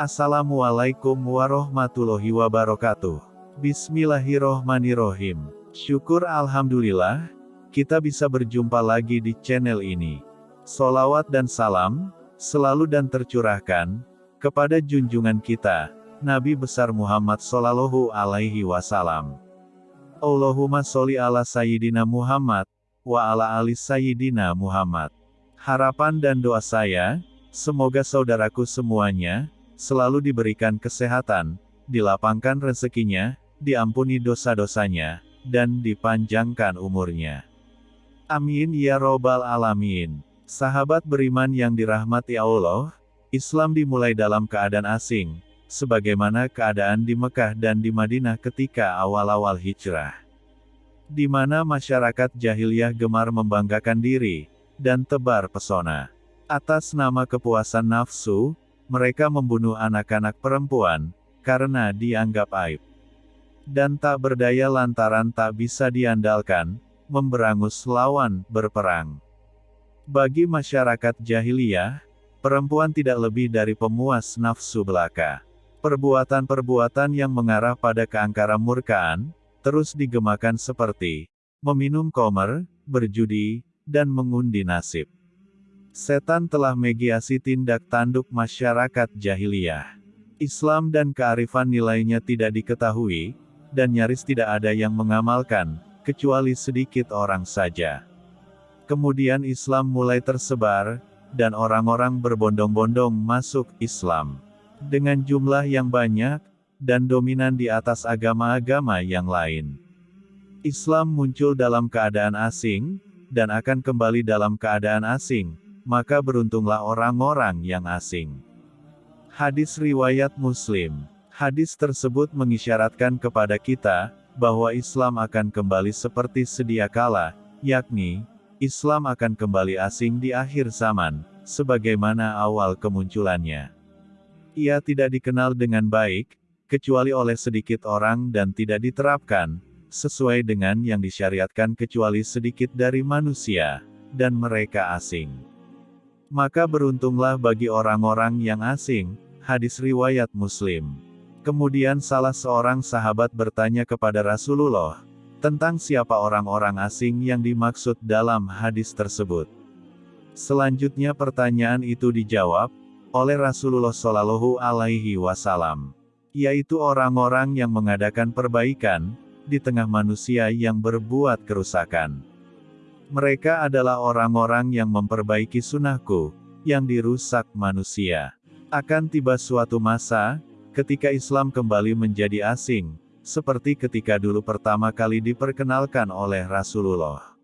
Assalamualaikum warahmatullahi wabarakatuh. Bismillahirrohmanirrohim. Syukur Alhamdulillah, kita bisa berjumpa lagi di channel ini. Solawat dan salam, selalu dan tercurahkan, kepada junjungan kita, Nabi besar Muhammad Sallallahu Alaihi Wasallam. Allahumma sholli ala Sayyidina Muhammad, wa ala ali Sayyidina Muhammad. Harapan dan doa saya, semoga saudaraku semuanya, selalu diberikan kesehatan, dilapangkan rezekinya, diampuni dosa-dosanya, dan dipanjangkan umurnya. Amin ya robbal alamin. Sahabat beriman yang dirahmati Allah, Islam dimulai dalam keadaan asing, sebagaimana keadaan di Mekah dan di Madinah ketika awal-awal hijrah. Di mana masyarakat jahiliyah gemar membanggakan diri, dan tebar pesona. Atas nama kepuasan nafsu, mereka membunuh anak-anak perempuan, karena dianggap aib. Dan tak berdaya lantaran tak bisa diandalkan, memberangus lawan, berperang. Bagi masyarakat jahiliyah, perempuan tidak lebih dari pemuas nafsu belaka. Perbuatan-perbuatan yang mengarah pada keangkara murkaan, terus digemakan seperti meminum komer, berjudi, dan mengundi nasib. Setan telah mediasi tindak tanduk masyarakat jahiliyah. Islam dan kearifan nilainya tidak diketahui, dan nyaris tidak ada yang mengamalkan, kecuali sedikit orang saja. Kemudian Islam mulai tersebar, dan orang-orang berbondong-bondong masuk Islam. Dengan jumlah yang banyak, dan dominan di atas agama-agama yang lain. Islam muncul dalam keadaan asing, dan akan kembali dalam keadaan asing, maka beruntunglah orang-orang yang asing. Hadis Riwayat Muslim Hadis tersebut mengisyaratkan kepada kita, bahwa Islam akan kembali seperti sedia kala, yakni, Islam akan kembali asing di akhir zaman, sebagaimana awal kemunculannya. Ia tidak dikenal dengan baik, kecuali oleh sedikit orang dan tidak diterapkan, sesuai dengan yang disyariatkan kecuali sedikit dari manusia, dan mereka asing. Maka beruntunglah bagi orang-orang yang asing, hadis riwayat Muslim. Kemudian salah seorang sahabat bertanya kepada Rasulullah, tentang siapa orang-orang asing yang dimaksud dalam hadis tersebut. Selanjutnya pertanyaan itu dijawab, oleh Rasulullah Shallallahu Alaihi Wasallam, yaitu orang-orang yang mengadakan perbaikan, di tengah manusia yang berbuat kerusakan. Mereka adalah orang-orang yang memperbaiki sunnahku, yang dirusak manusia. Akan tiba suatu masa, ketika Islam kembali menjadi asing, seperti ketika dulu pertama kali diperkenalkan oleh Rasulullah.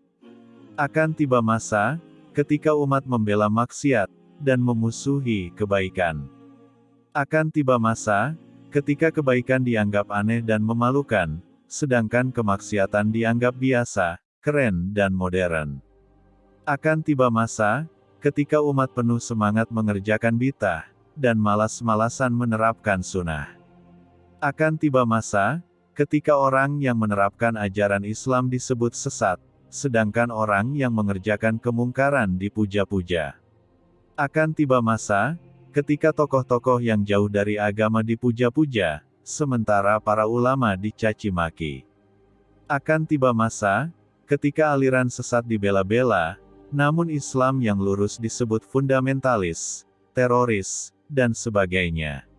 Akan tiba masa, ketika umat membela maksiat, dan memusuhi kebaikan. Akan tiba masa, ketika kebaikan dianggap aneh dan memalukan, sedangkan kemaksiatan dianggap biasa, keren dan modern. Akan tiba masa, ketika umat penuh semangat mengerjakan bitah, dan malas-malasan menerapkan sunnah. Akan tiba masa, ketika orang yang menerapkan ajaran Islam disebut sesat, sedangkan orang yang mengerjakan kemungkaran dipuja-puja. Akan tiba masa, ketika tokoh-tokoh yang jauh dari agama dipuja-puja, sementara para ulama dicaci maki. Akan tiba masa, Ketika aliran sesat dibela-bela, namun Islam yang lurus disebut fundamentalis, teroris, dan sebagainya.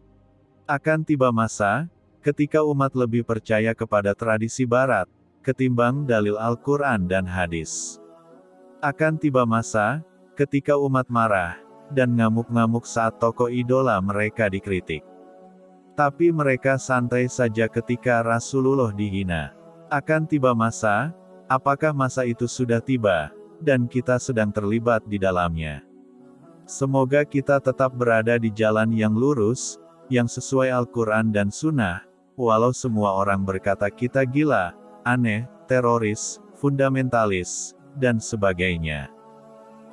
Akan tiba masa, ketika umat lebih percaya kepada tradisi barat, ketimbang dalil Al-Quran dan hadis. Akan tiba masa, ketika umat marah, dan ngamuk-ngamuk saat tokoh idola mereka dikritik. Tapi mereka santai saja ketika Rasulullah dihina. Akan tiba masa, Apakah masa itu sudah tiba, dan kita sedang terlibat di dalamnya? Semoga kita tetap berada di jalan yang lurus, yang sesuai Al-Quran dan Sunnah, walau semua orang berkata kita gila, aneh, teroris, fundamentalis, dan sebagainya.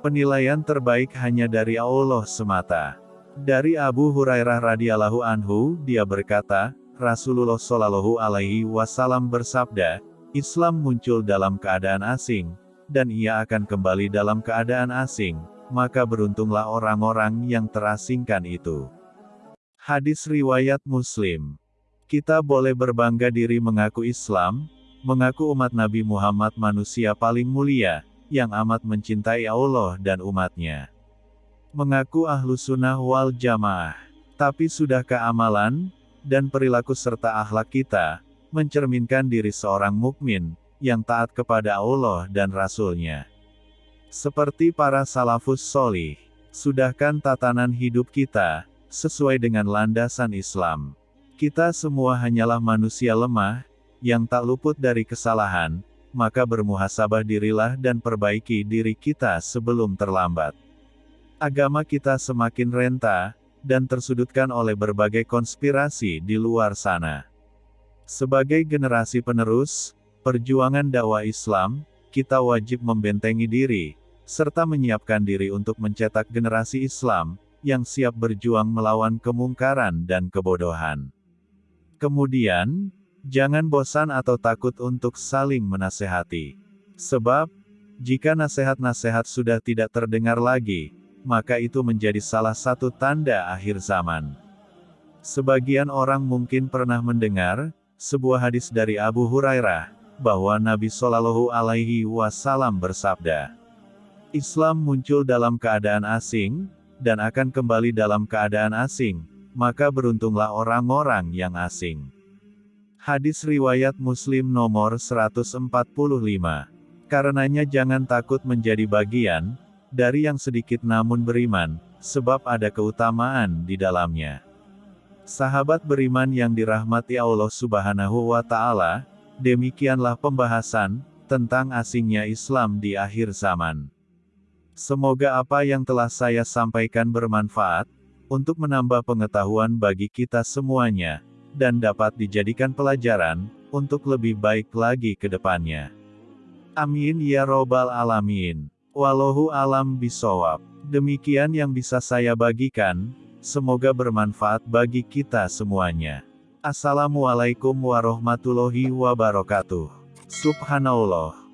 Penilaian terbaik hanya dari Allah semata. Dari Abu Hurairah radhiyallahu anhu, dia berkata, Rasulullah shallallahu alaihi wasallam bersabda, Islam muncul dalam keadaan asing, dan ia akan kembali dalam keadaan asing, maka beruntunglah orang-orang yang terasingkan itu. Hadis riwayat Muslim. Kita boleh berbangga diri mengaku Islam, mengaku umat Nabi Muhammad manusia paling mulia, yang amat mencintai Allah dan umatnya. Mengaku ahlu sunnah wal jamaah. Tapi sudahkah amalan, dan perilaku serta akhlak kita, mencerminkan diri seorang mukmin, yang taat kepada Allah dan Rasul-Nya. Seperti para salafus solih, sudahkan tatanan hidup kita, sesuai dengan landasan Islam. Kita semua hanyalah manusia lemah, yang tak luput dari kesalahan, maka bermuhasabah dirilah dan perbaiki diri kita sebelum terlambat. Agama kita semakin renta, dan tersudutkan oleh berbagai konspirasi di luar sana. Sebagai generasi penerus, perjuangan dakwah Islam, kita wajib membentengi diri, serta menyiapkan diri untuk mencetak generasi Islam, yang siap berjuang melawan kemungkaran dan kebodohan. Kemudian, jangan bosan atau takut untuk saling menasehati. Sebab, jika nasihat-nasihat sudah tidak terdengar lagi, maka itu menjadi salah satu tanda akhir zaman. Sebagian orang mungkin pernah mendengar, sebuah hadis dari Abu Hurairah, bahwa Nabi Shallallahu Alaihi Wasallam bersabda, Islam muncul dalam keadaan asing, dan akan kembali dalam keadaan asing, maka beruntunglah orang-orang yang asing. Hadis Riwayat Muslim nomor 145. Karenanya jangan takut menjadi bagian, dari yang sedikit namun beriman, sebab ada keutamaan di dalamnya. Sahabat beriman yang dirahmati Allah subhanahu wa ta'ala, Demikianlah pembahasan tentang asingnya Islam di akhir zaman. Semoga apa yang telah saya sampaikan bermanfaat untuk menambah pengetahuan bagi kita semuanya dan dapat dijadikan pelajaran untuk lebih baik lagi ke depannya. Amin ya robbal alamin. Wallahu alam bisawab. Demikian yang bisa saya bagikan, semoga bermanfaat bagi kita semuanya. Assalamualaikum warahmatullahi wabarakatuh. Subhanallah.